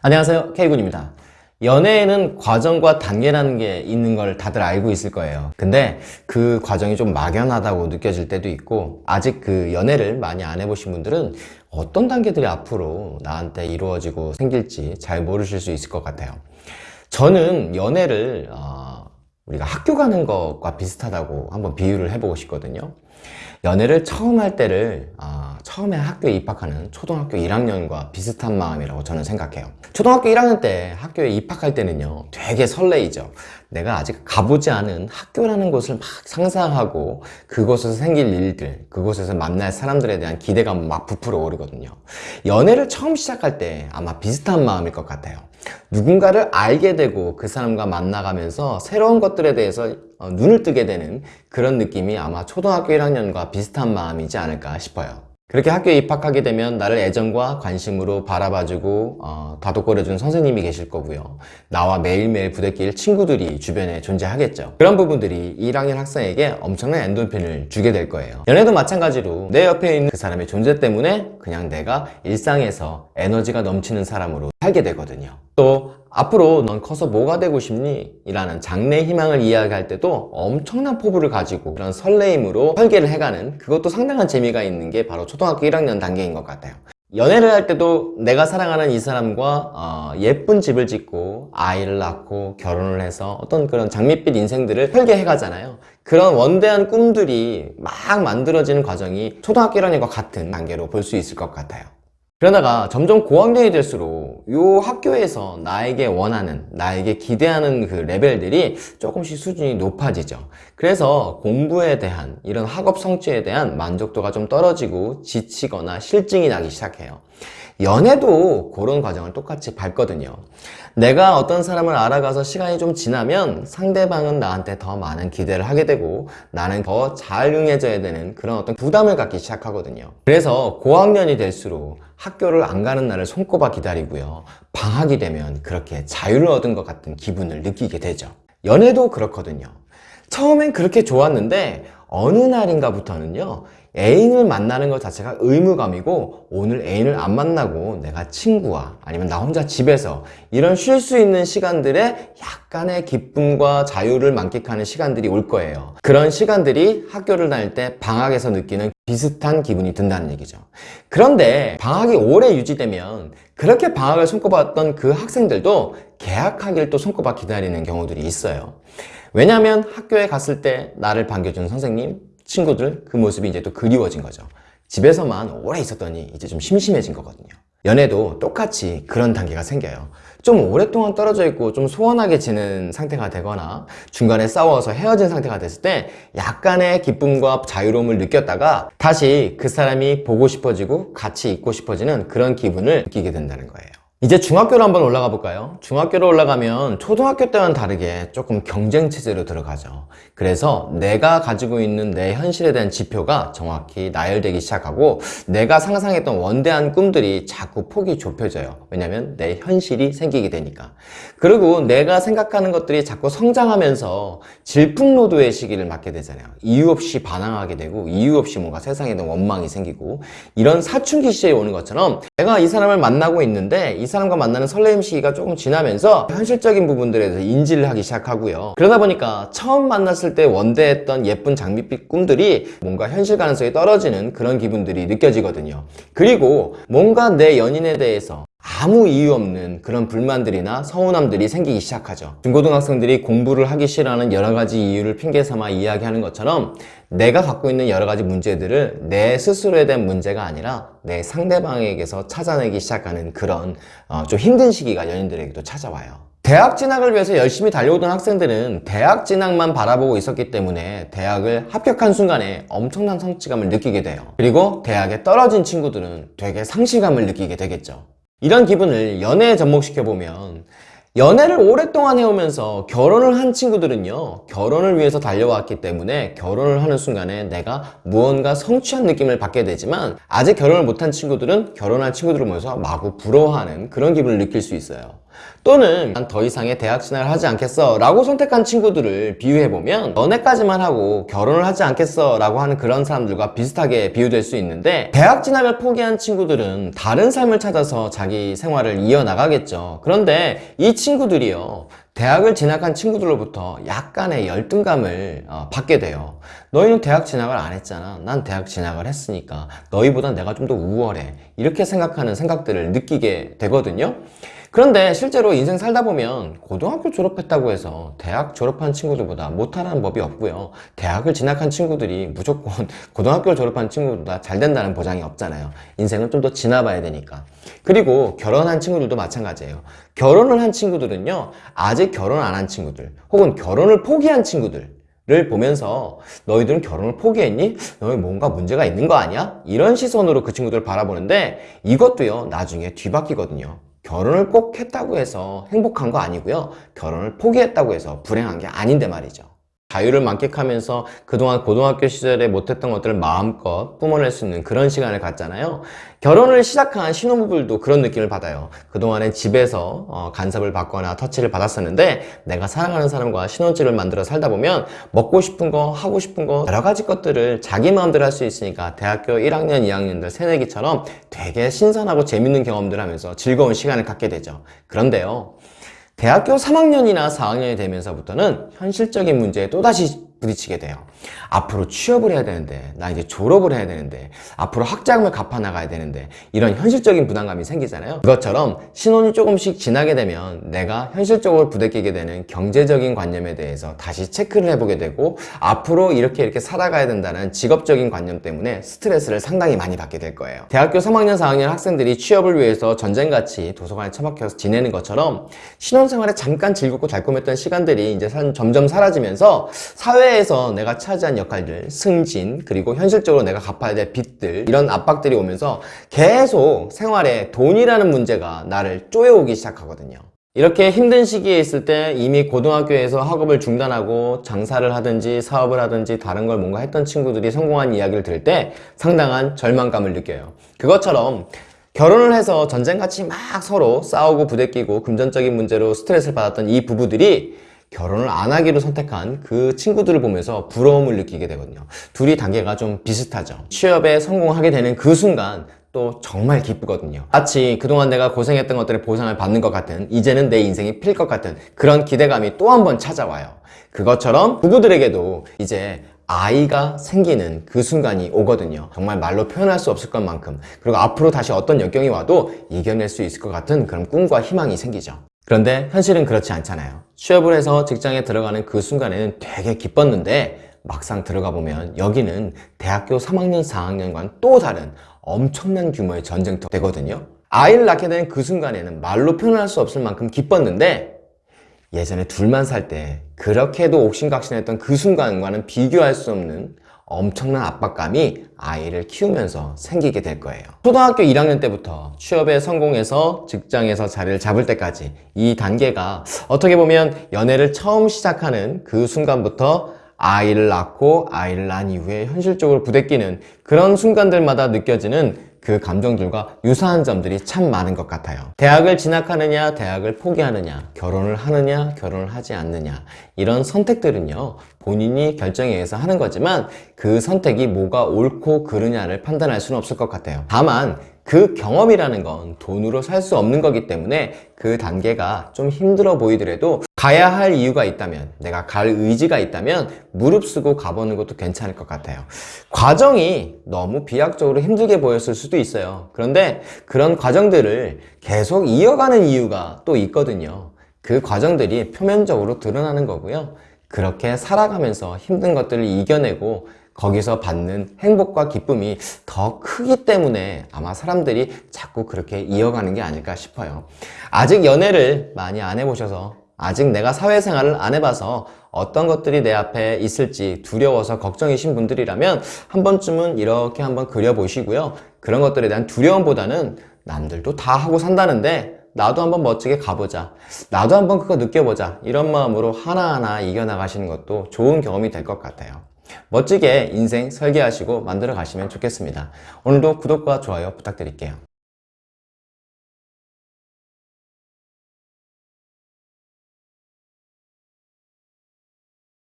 안녕하세요. K군입니다. 연애에는 과정과 단계라는 게 있는 걸 다들 알고 있을 거예요. 근데 그 과정이 좀 막연하다고 느껴질 때도 있고 아직 그 연애를 많이 안 해보신 분들은 어떤 단계들이 앞으로 나한테 이루어지고 생길지 잘 모르실 수 있을 것 같아요. 저는 연애를 어, 우리가 학교 가는 것과 비슷하다고 한번 비유를 해보고 싶거든요. 연애를 처음 할 때를 어, 처음에 학교에 입학하는 초등학교 1학년과 비슷한 마음이라고 저는 생각해요. 초등학교 1학년 때 학교에 입학할 때는요 되게 설레이죠. 내가 아직 가보지 않은 학교라는 곳을 막 상상하고 그곳에서 생길 일들 그곳에서 만날 사람들에 대한 기대감 막 부풀어 오르거든요. 연애를 처음 시작할 때 아마 비슷한 마음일 것 같아요 누군가를 알게 되고 그 사람과 만나가면서 새로운 것들에 대해서 어, 눈을 뜨게 되는 그런 느낌이 아마 초등학교 1학년과 비슷한 마음이지 않을까 싶어요 그렇게 학교에 입학하게 되면 나를 애정과 관심으로 바라봐주고 어, 다독거려준 선생님이 계실 거고요. 나와 매일매일 부대낄 친구들이 주변에 존재하겠죠. 그런 부분들이 1학년 학생에게 엄청난 엔돌핀을 주게 될 거예요. 연애도 마찬가지로 내 옆에 있는 그 사람의 존재 때문에 그냥 내가 일상에서 에너지가 넘치는 사람으로 살게 되거든요. 또 앞으로 넌 커서 뭐가 되고 싶니? 이라는 장래 희망을 이야기할 때도 엄청난 포부를 가지고 그런 설레임으로 설계를 해가는 그것도 상당한 재미가 있는 게 바로 초등학교 1학년 단계인 것 같아요. 연애를 할 때도 내가 사랑하는 이 사람과 어, 예쁜 집을 짓고 아이를 낳고 결혼을 해서 어떤 그런 장밋빛 인생들을 설계해 가잖아요. 그런 원대한 꿈들이 막 만들어지는 과정이 초등학교 1학년과 같은 단계로 볼 수 있을 것 같아요 그러다가 점점 고학년이 될수록 이 학교에서 나에게 원하는 나에게 기대하는 그 레벨들이 조금씩 수준이 높아지죠. 그래서 공부에 대한 이런 학업 성취에 대한 만족도가 좀 떨어지고 지치거나 실증이 나기 시작해요 연애도 그런 과정을 똑같이 밟거든요. 내가 어떤 사람을 알아가서 시간이 좀 지나면 상대방은 나한테 더 많은 기대를 하게 되고 나는 더 잘 응해져야 되는 그런 어떤 부담을 갖기 시작하거든요. 그래서 고학년이 될수록 학교를 안 가는 날을 손꼽아 기다리고요. 방학이 되면 그렇게 자유를 얻은 것 같은 기분을 느끼게 되죠. 연애도 그렇거든요. 처음엔 그렇게 좋았는데 어느 날인가부터는요 애인을 만나는 것 자체가 의무감이고 오늘 애인을 안 만나고 내가 친구와 아니면 나 혼자 집에서 이런 쉴 수 있는 시간들에 약간의 기쁨과 자유를 만끽하는 시간들이 올 거예요. 그런 시간들이 학교를 다닐 때 방학에서 느끼는 비슷한 기분이 든다는 얘기죠. 그런데 방학이 오래 유지되면 그렇게 방학을 손꼽았던 그 학생들도 개학하기를 또 손꼽아 기다리는 경우들이 있어요. 왜냐하면 학교에 갔을 때 나를 반겨준 선생님 친구들 그 모습이 이제 또 그리워진 거죠. 집에서만 오래 있었더니 이제 좀 심심해진 거거든요. 연애도 똑같이 그런 단계가 생겨요. 좀 오랫동안 떨어져 있고 좀 소원하게 지는 상태가 되거나 중간에 싸워서 헤어진 상태가 됐을 때 약간의 기쁨과 자유로움을 느꼈다가 다시 그 사람이 보고 싶어지고 같이 있고 싶어지는 그런 기분을 느끼게 된다는 거예요 이제 중학교로 한번 올라가 볼까요? 중학교로 올라가면 초등학교 때와는 다르게 조금 경쟁 체제로 들어가죠. 그래서 내가 가지고 있는 내 현실에 대한 지표가 정확히 나열되기 시작하고 내가 상상했던 원대한 꿈들이 자꾸 폭이 좁혀져요. 왜냐면 내 현실이 생기게 되니까. 그리고 내가 생각하는 것들이 자꾸 성장하면서 질풍노도의 시기를 맞게 되잖아요. 이유 없이 반항하게 되고 이유 없이 뭔가 세상에 대한 원망이 생기고 이런 사춘기 시절에 오는 것처럼 내가 이 사람을 만나고 있는데 이 사람과 만나는 설레임 시기가 조금 지나면서 현실적인 부분들에 대해서 인지를 하기 시작하고요. 그러다 보니까 처음 만났을 때 원대했던 예쁜 장밋빛 꿈들이 뭔가 현실 가능성이 떨어지는 그런 기분들이 느껴지거든요. 그리고 뭔가 내 연인에 대해서 아무 이유 없는 그런 불만들이나 서운함들이 생기기 시작하죠. 중고등학생들이 공부를 하기 싫어하는 여러 가지 이유를 핑계 삼아 이야기하는 것처럼 내가 갖고 있는 여러 가지 문제들을 내 스스로에 대한 문제가 아니라 내 상대방에게서 찾아내기 시작하는 그런 어, 좀 힘든 시기가 연인들에게도 찾아와요. 대학 진학을 위해서 열심히 달려오던 학생들은 대학 진학만 바라보고 있었기 때문에 대학을 합격한 순간에 엄청난 성취감을 느끼게 돼요. 그리고 대학에 떨어진 친구들은 되게 상실감을 느끼게 되겠죠 이런 기분을 연애에 접목시켜보면 연애를 오랫동안 해오면서 결혼을 한 친구들은요, 결혼을 위해서 달려왔기 때문에 결혼을 하는 순간에 내가 무언가 성취한 느낌을 받게 되지만, 아직 결혼을 못한 친구들은 결혼한 친구들을 보면서 마구 부러워하는 그런 기분을 느낄 수 있어요. 또는 난 더 이상의 대학 진학을 하지 않겠어 라고 선택한 친구들을 비유해보면 연애까지만 하고 결혼을 하지 않겠어 라고 하는 그런 사람들과 비슷하게 비유될 수 있는데 대학 진학을 포기한 친구들은 다른 삶을 찾아서 자기 생활을 이어나가겠죠. 그런데 이 친구들이요 대학을 진학한 친구들로부터 약간의 열등감을 어, 받게 돼요 너희는 대학 진학을 안 했잖아. 난 대학 진학을 했으니까 너희보다 내가 좀 더 우월해. 이렇게 생각하는 생각들을 느끼게 되거든요 그런데 실제로 인생 살다 보면 고등학교 졸업했다고 해서 대학 졸업한 친구들보다 못하라는 법이 없고요. 대학을 진학한 친구들이 무조건 고등학교를 졸업한 친구들보다 잘 된다는 보장이 없잖아요. 인생은 좀더 지나봐야 되니까. 그리고 결혼한 친구들도 마찬가지예요. 결혼을 한 친구들은요. 아직 결혼 안 한 친구들 혹은 결혼을 포기한 친구들 를 보면서 너희들은 결혼을 포기했니? 너희 뭔가 문제가 있는 거 아니야? 이런 시선으로 그 친구들을 바라보는데 이것도요 나중에 뒤바뀌거든요 결혼을 꼭 했다고 해서 행복한 거 아니고요. 결혼을 포기했다고 해서 불행한 게 아닌데 말이죠. 자유를 만끽하면서 그동안 고등학교 시절에 못했던 것들을 마음껏 뿜어낼 수 있는 그런 시간을 갖잖아요. 결혼을 시작한 신혼부부들도 그런 느낌을 받아요. 그동안엔 집에서 어, 간섭을 받거나 터치를 받았었는데 내가 사랑하는 사람과 신혼집을 만들어 살다 보면 먹고 싶은 거, 하고 싶은 거 여러 가지 것들을 자기 마음대로 할 수 있으니까 대학교 1학년, 2학년들 새내기처럼 되게 신선하고 재밌는 경험들 하면서 즐거운 시간을 갖게 되죠. 그런데요. 대학교 3학년이나 4학년이 되면서부터는 현실적인 문제에 또다시 부딪히게 돼요. 앞으로 취업을 해야 되는데, 나 이제 졸업을 해야 되는데, 앞으로 학자금을 갚아 나가야 되는데, 이런 현실적인 부담감이 생기잖아요. 그것처럼 신혼이 조금씩 지나게 되면 내가 현실적으로 부대끼게 되는 경제적인 관념에 대해서 다시 체크를 해보게 되고, 앞으로 이렇게 이렇게 살아가야 된다는 직업적인 관념 때문에 스트레스를 상당히 많이 받게 될 거예요. 대학교 3학년, 4학년 학생들이 취업을 위해서 전쟁같이 도서관에 처박혀서 지내는 것처럼 신혼생활에 잠깐 즐겁고 달콤했던 시간들이 이제 점점 사라지면서 사회에서 내가 차지한 역할들, 승진, 그리고 현실적으로 내가 갚아야 될 빚들 이런 압박들이 오면서 계속 생활에 돈이라는 문제가 나를 쪼여오기 시작하거든요. 이렇게 힘든 시기에 있을 때 이미 고등학교에서 학업을 중단하고 장사를 하든지 사업을 하든지 다른 걸 뭔가 했던 친구들이 성공한 이야기를 들을 때 상당한 절망감을 느껴요. 그것처럼 결혼을 해서 전쟁같이 막 서로 싸우고 부대끼고 금전적인 문제로 스트레스를 받았던 이 부부들이 결혼을 안 하기로 선택한 그 친구들을 보면서 부러움을 느끼게 되거든요. 둘이 단계가 좀 비슷하죠. 취업에 성공하게 되는 그 순간 또 정말 기쁘거든요. 마치 그동안 내가 고생했던 것들의 보상을 받는 것 같은 이제는 내 인생이 필 것 같은 그런 기대감이 또 한 번 찾아와요. 그것처럼 부부들에게도 이제 아이가 생기는 그 순간이 오거든요. 정말 말로 표현할 수 없을 것만큼 그리고 앞으로 다시 어떤 역경이 와도 이겨낼 수 있을 것 같은 그런 꿈과 희망이 생기죠. 그런데 현실은 그렇지 않잖아요. 취업을 해서 직장에 들어가는 그 순간에는 되게 기뻤는데 막상 들어가 보면 여기는 대학교 3학년, 4학년과는 또 다른 엄청난 규모의 전쟁터 되거든요. 아이를 낳게 된 그 순간에는 말로 표현할 수 없을 만큼 기뻤는데 예전에 둘만 살 때 그렇게도 옥신각신했던 그 순간과는 비교할 수 없는 엄청난 압박감이 아이를 키우면서 생기게 될 거예요. 초등학교 1학년 때부터 취업에 성공해서 직장에서 자리를 잡을 때까지 이 단계가 어떻게 보면 연애를 처음 시작하는 그 순간부터 아이를 낳고 아이를 낳은 이후에 현실적으로 부대끼는 그런 순간들마다 느껴지는 그 감정들과 유사한 점들이 참 많은 것 같아요. 대학을 진학하느냐, 대학을 포기하느냐, 결혼을 하느냐, 결혼을 하지 않느냐 이런 선택들은요 본인이 결정에 의해서 하는 거지만 그 선택이 뭐가 옳고 그르냐를 판단할 수는 없을 것 같아요. 다만 그 경험이라는 건 돈으로 살 수 없는 거기 때문에 그 단계가 좀 힘들어 보이더라도 가야 할 이유가 있다면 내가 갈 의지가 있다면 무릅쓰고 가보는 것도 괜찮을 것 같아요. 과정이 너무 비약적으로 힘들게 보였을 수도 있어요. 그런데 그런 과정들을 계속 이어가는 이유가 또 있거든요. 그 과정들이 표면적으로 드러나는 거고요. 그렇게 살아가면서 힘든 것들을 이겨내고 거기서 받는 행복과 기쁨이 더 크기 때문에 아마 사람들이 자꾸 그렇게 이어가는 게 아닐까 싶어요. 아직 연애를 많이 안 해보셔서 아직 내가 사회생활을 안 해봐서 어떤 것들이 내 앞에 있을지 두려워서 걱정이신 분들이라면 한 번쯤은 이렇게 한번 그려보시고요. 그런 것들에 대한 두려움보다는 남들도 다 하고 산다는데 나도 한번 멋지게 가보자. 나도 한번 그거 느껴보자. 이런 마음으로 하나하나 이겨나가시는 것도 좋은 경험이 될 것 같아요. 멋지게 인생 설계하시고 만들어 가시면 좋겠습니다. 오늘도 구독과 좋아요 부탁드릴게요.